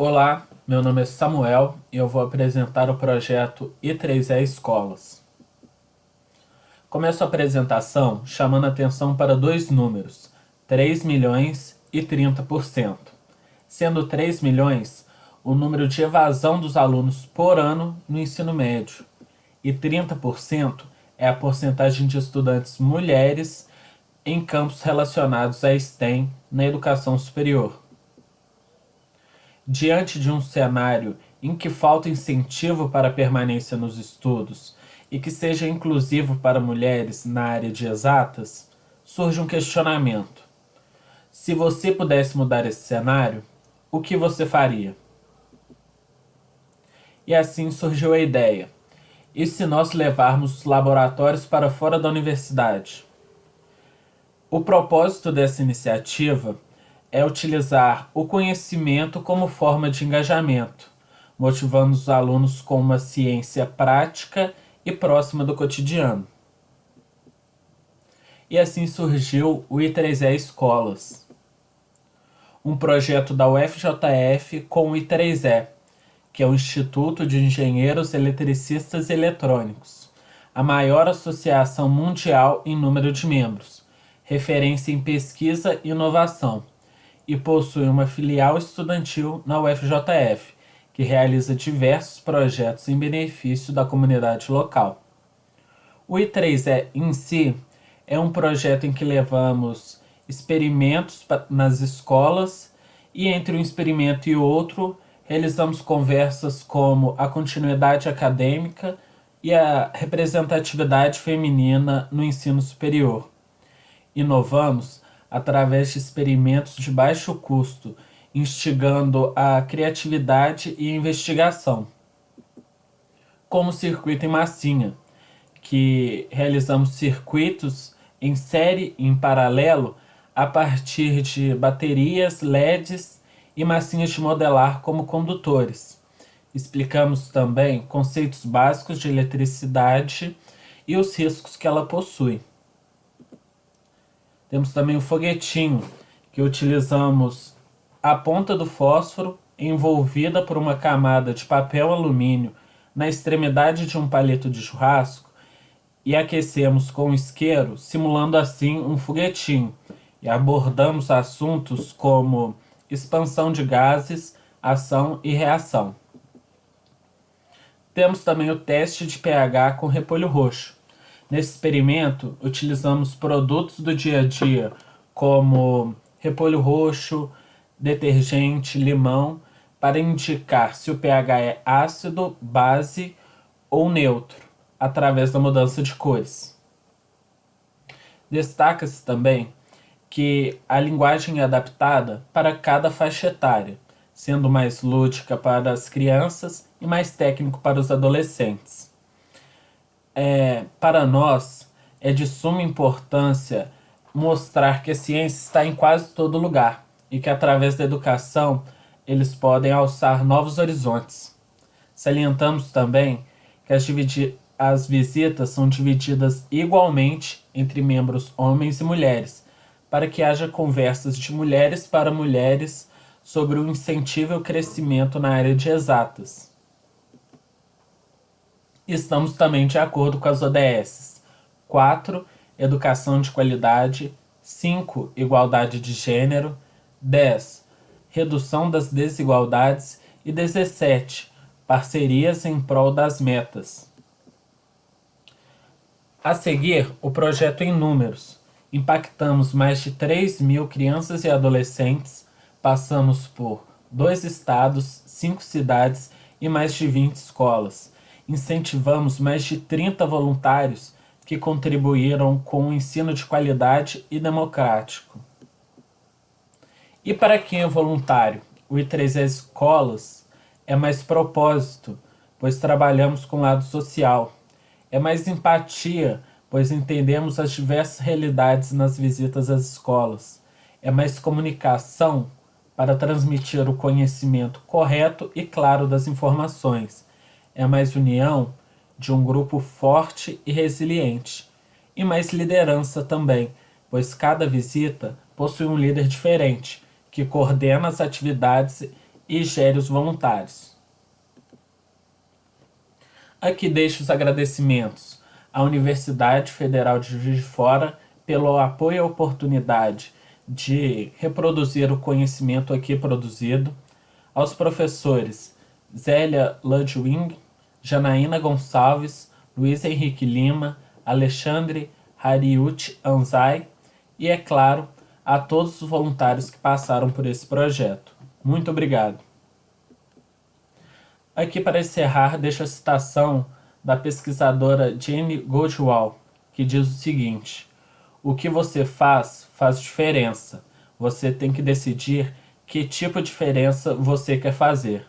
Olá, meu nome é Samuel e eu vou apresentar o projeto I3E Escolas. Começo a apresentação chamando a atenção para dois números, 3 milhões e 30%. Sendo 3 milhões o número de evasão dos alunos por ano no ensino médio e 30% é a porcentagem de estudantes mulheres em campos relacionados à STEM na educação superior. Diante de um cenário em que falta incentivo para a permanência nos estudos e que seja inclusivo para mulheres na área de exatas, surge um questionamento. Se você pudesse mudar esse cenário, o que você faria? E assim surgiu a ideia. E se nós levarmos os laboratórios para fora da universidade? O propósito dessa iniciativa é utilizar o conhecimento como forma de engajamento, motivando os alunos com uma ciência prática e próxima do cotidiano. E assim surgiu o I3E Escolas, um projeto da UFJF com o I3E, que é o Instituto de Engenheiros Eletricistas e Eletrônicos, a maior associação mundial em número de membros, referência em pesquisa e inovação e possui uma filial estudantil na UFJF, que realiza diversos projetos em benefício da comunidade local. O I3E em si é um projeto em que levamos experimentos nas escolas e entre um experimento e outro realizamos conversas como a continuidade acadêmica e a representatividade feminina no ensino superior. Inovamos através de experimentos de baixo custo, instigando a criatividade e investigação. Como o circuito em massinha, que realizamos circuitos em série e em paralelo a partir de baterias, LEDs e massinhas de modelar como condutores. Explicamos também conceitos básicos de eletricidade e os riscos que ela possui. Temos também o foguetinho, que utilizamos a ponta do fósforo envolvida por uma camada de papel alumínio na extremidade de um palito de churrasco e aquecemos com isqueiro, simulando assim um foguetinho, e abordamos assuntos como expansão de gases, ação e reação. Temos também o teste de pH com repolho roxo, Nesse experimento, utilizamos produtos do dia a dia, como repolho roxo, detergente, limão, para indicar se o pH é ácido, base ou neutro, através da mudança de cores. Destaca-se também que a linguagem é adaptada para cada faixa etária, sendo mais lúdica para as crianças e mais técnico para os adolescentes é, para nós é de suma importância mostrar que a ciência está em quase todo lugar e que através da educação eles podem alçar novos horizontes. Salientamos também que as, as visitas são divididas igualmente entre membros homens e mulheres, para que haja conversas de mulheres para mulheres sobre o incentivo ao crescimento na área de exatas. Estamos também de acordo com as ODS. 4. Educação de qualidade. 5. Igualdade de gênero. 10. Redução das desigualdades. E 17. Parcerias em prol das metas. A seguir, o projeto em números. Impactamos mais de 3 mil crianças e adolescentes, passamos por dois estados, cinco cidades e mais de 20 escolas incentivamos mais de 30 voluntários que contribuíram com o ensino de qualidade e democrático. E para quem é voluntário, o I3E Escolas é mais propósito, pois trabalhamos com o lado social. É mais empatia, pois entendemos as diversas realidades nas visitas às escolas. É mais comunicação, para transmitir o conhecimento correto e claro das informações é mais união de um grupo forte e resiliente, e mais liderança também, pois cada visita possui um líder diferente, que coordena as atividades e gere os voluntários. Aqui deixo os agradecimentos à Universidade Federal de Juiz de Fora pelo apoio e oportunidade de reproduzir o conhecimento aqui produzido, aos professores Zélia Ludwig, Janaína Gonçalves, Luiz Henrique Lima, Alexandre Hariuti Anzai e, é claro, a todos os voluntários que passaram por esse projeto. Muito obrigado. Aqui para encerrar, deixo a citação da pesquisadora Jane Goldwall, que diz o seguinte: O que você faz faz diferença. Você tem que decidir que tipo de diferença você quer fazer.